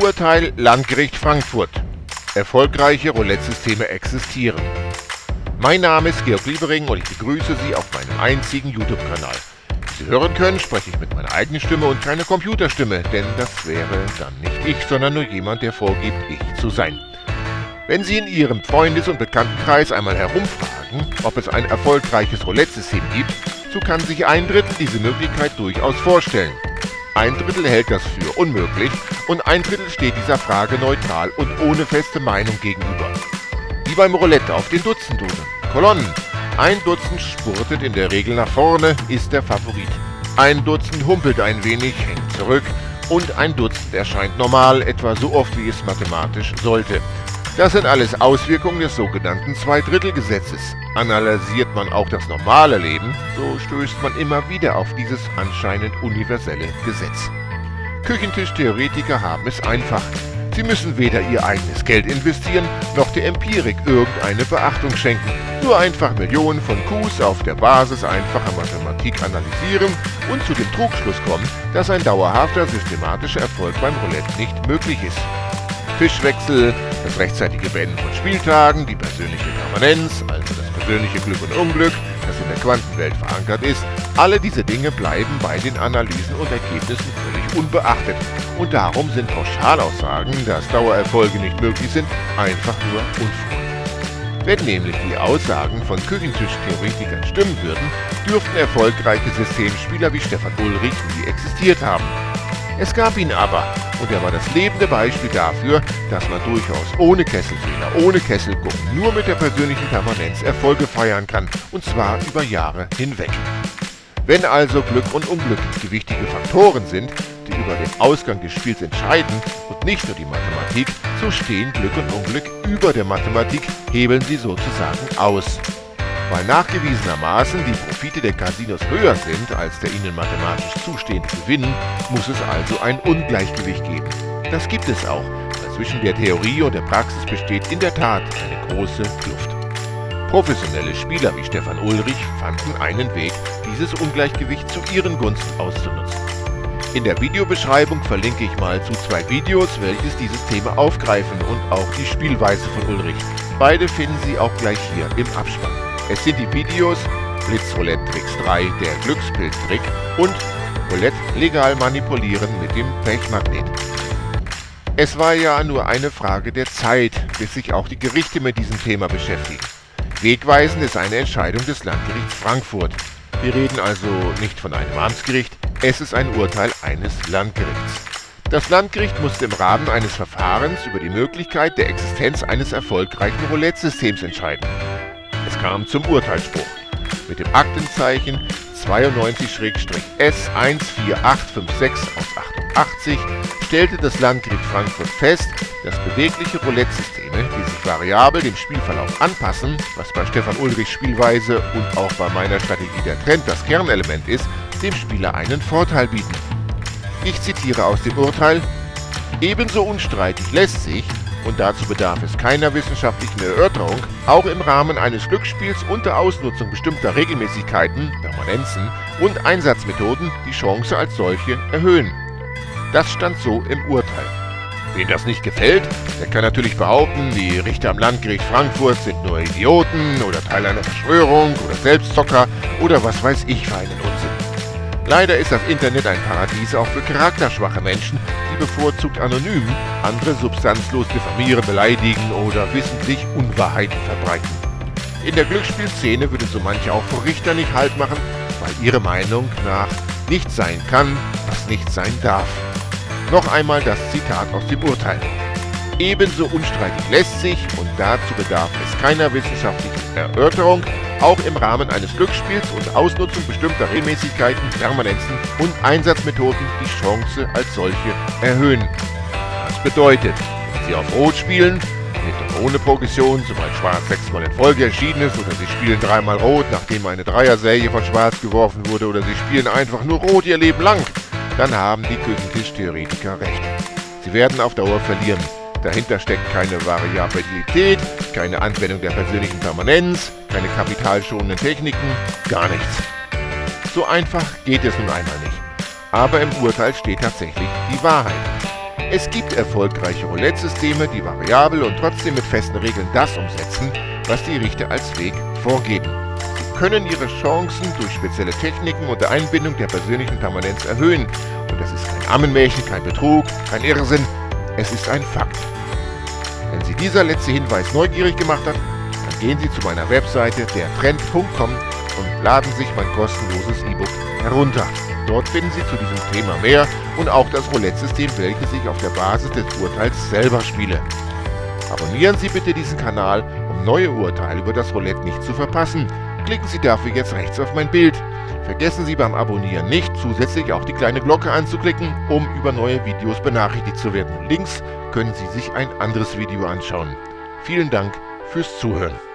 Urteil Landgericht Frankfurt. Erfolgreiche Roulette-Systeme existieren. Mein Name ist Georg Liebering und ich begrüße Sie auf meinem einzigen YouTube-Kanal. Wie Sie hören können, spreche ich mit meiner eigenen Stimme und keine Computerstimme, denn das wäre dann nicht ich, sondern nur jemand, der vorgibt, ich zu sein. Wenn Sie in Ihrem Freundes- und Bekanntenkreis einmal herumfragen, ob es ein erfolgreiches Roulette-System gibt, so kann sich ein Drittel diese Möglichkeit durchaus vorstellen. Ein Drittel hält das für unmöglich und ein Drittel steht dieser Frage neutral und ohne feste Meinung gegenüber. Wie beim Roulette auf den Dutzenduden. Kolonnen. Ein Dutzend spurtet in der Regel nach vorne, ist der Favorit. Ein Dutzend humpelt ein wenig, hängt zurück und ein Dutzend erscheint normal, etwa so oft wie es mathematisch sollte. Das sind alles Auswirkungen des sogenannten Zweidrittelgesetzes. Analysiert man auch das normale Leben, so stößt man immer wieder auf dieses anscheinend universelle Gesetz. Küchentischtheoretiker haben es einfach. Sie müssen weder ihr eigenes Geld investieren, noch der Empirik irgendeine Beachtung schenken. Nur einfach Millionen von Qs auf der Basis einfacher Mathematik analysieren und zu dem Trugschluss kommen, dass ein dauerhafter systematischer Erfolg beim Roulette nicht möglich ist. Fischwechsel, das rechtzeitige Beenden von Spieltagen, die persönliche Permanenz, also das persönliche Glück und Unglück, das in der Quantenwelt verankert ist, alle diese Dinge bleiben bei den Analysen und Ergebnissen völlig unbeachtet. Und darum sind Pauschalaussagen, dass Dauererfolge nicht möglich sind, einfach nur Unfug. Wenn nämlich die Aussagen von Küchentischtheoretikern stimmen würden, dürften erfolgreiche Systemspieler wie Stefan Ulrich nie existiert haben. Es gab ihn aber, und er war das lebende Beispiel dafür, dass man durchaus ohne Kesselfehler, ohne Kesselgucken, nur mit der persönlichen Permanenz Erfolge feiern kann, und zwar über Jahre hinweg. Wenn also Glück und Unglück gewichtige Faktoren sind, die über den Ausgang des Spiels entscheiden und nicht nur die Mathematik, so stehen Glück und Unglück über der Mathematik, hebeln sie sozusagen aus. Weil nachgewiesenermaßen die Profite der Casinos höher sind als der ihnen mathematisch zustehende Gewinn, muss es also ein Ungleichgewicht geben. Das gibt es auch, weil zwischen der Theorie und der Praxis besteht in der Tat eine große Kluft. Professionelle Spieler wie Stefan Ulrich fanden einen Weg, dieses Ungleichgewicht zu ihren Gunsten auszunutzen. In der Videobeschreibung verlinke ich mal zu zwei Videos, welches dieses Thema aufgreifen und auch die Spielweise von Ulrich. Beide finden Sie auch gleich hier im Abspann. Es sind die Videos Blitzroulette Tricks 3, der Glückspilz-Trick und Roulette legal manipulieren mit dem Pechmagnet. Es war ja nur eine Frage der Zeit, bis sich auch die Gerichte mit diesem Thema beschäftigen. Wegweisend ist eine Entscheidung des Landgerichts Frankfurt. Wir reden also nicht von einem Amtsgericht, es ist ein Urteil eines Landgerichts. Das Landgericht musste im Rahmen eines Verfahrens über die Möglichkeit der Existenz eines erfolgreichen Roulette-Systems entscheiden. Es kam zum Urteilsspruch. Mit dem Aktenzeichen 92-S14856 aus 88 stellte das Landgericht Frankfurt fest, dass bewegliche Roulette-Systeme, die sich variabel dem Spielverlauf anpassen, was bei Stefan Ulrichs Spielweise und auch bei meiner Strategie der Trend das Kernelement ist, dem Spieler einen Vorteil bieten. Ich zitiere aus dem Urteil, ebenso unstreitig lässt sich, und dazu bedarf es keiner wissenschaftlichen Erörterung, auch im Rahmen eines Glücksspiels unter Ausnutzung bestimmter Regelmäßigkeiten, Permanenzen und Einsatzmethoden die Chance als solche erhöhen. Das stand so im Urteil. Wen das nicht gefällt, der kann natürlich behaupten, die Richter am Landgericht Frankfurt sind nur Idioten oder Teil einer Verschwörung oder Selbstzocker oder was weiß ich für einen Unsinn. Leider ist das Internet ein Paradies auch für charakterschwache Menschen, die bevorzugt anonym andere substanzlos diffamieren, beleidigen oder wissentlich Unwahrheiten verbreiten. In der Glücksspielszene würde so manche auch vor Richter nicht Halt machen, weil ihre Meinung nach nicht sein kann, was nicht sein darf. Noch einmal das Zitat aus dem Urteil. Ebenso unstreitig lässt sich, und dazu bedarf es keiner wissenschaftlichen Erörterung, auch im Rahmen eines Glücksspiels und Ausnutzung bestimmter Regelmäßigkeiten, Permanenzen und Einsatzmethoden die Chance als solche erhöhen. Das bedeutet, wenn Sie auf Rot spielen, mit und ohne Progression, sobald Schwarz sechsmal in Folge erschienen ist, oder Sie spielen dreimal Rot, nachdem eine Dreierserie von Schwarz geworfen wurde, oder Sie spielen einfach nur Rot Ihr Leben lang, dann haben die Küchentischtheoretiker recht. Sie werden auf Dauer verlieren. Dahinter steckt keine Variabilität, keine Anwendung der persönlichen Permanenz, keine kapitalschonenden Techniken, gar nichts. So einfach geht es nun einmal nicht. Aber im Urteil steht tatsächlich die Wahrheit. Es gibt erfolgreiche Roulette-Systeme, die variabel und trotzdem mit festen Regeln das umsetzen, was die Richter als Weg vorgeben. Sie können ihre Chancen durch spezielle Techniken und der Einbindung der persönlichen Permanenz erhöhen. Und das ist kein Ammenmärchen, kein Betrug, kein Irrsinn, es ist ein Fakt. Wenn Sie dieser letzte Hinweis neugierig gemacht hat, dann gehen Sie zu meiner Webseite dertrend.com und laden sich mein kostenloses E-Book herunter. Dort finden Sie zu diesem Thema mehr und auch das Roulette-System, welches ich auf der Basis des Urteils selber spiele. Abonnieren Sie bitte diesen Kanal, um neue Urteile über das Roulette nicht zu verpassen. Klicken Sie dafür jetzt rechts auf mein Bild. Vergessen Sie beim Abonnieren nicht, zusätzlich auch die kleine Glocke anzuklicken, um über neue Videos benachrichtigt zu werden. Links können Sie sich ein anderes Video anschauen. Vielen Dank fürs Zuhören.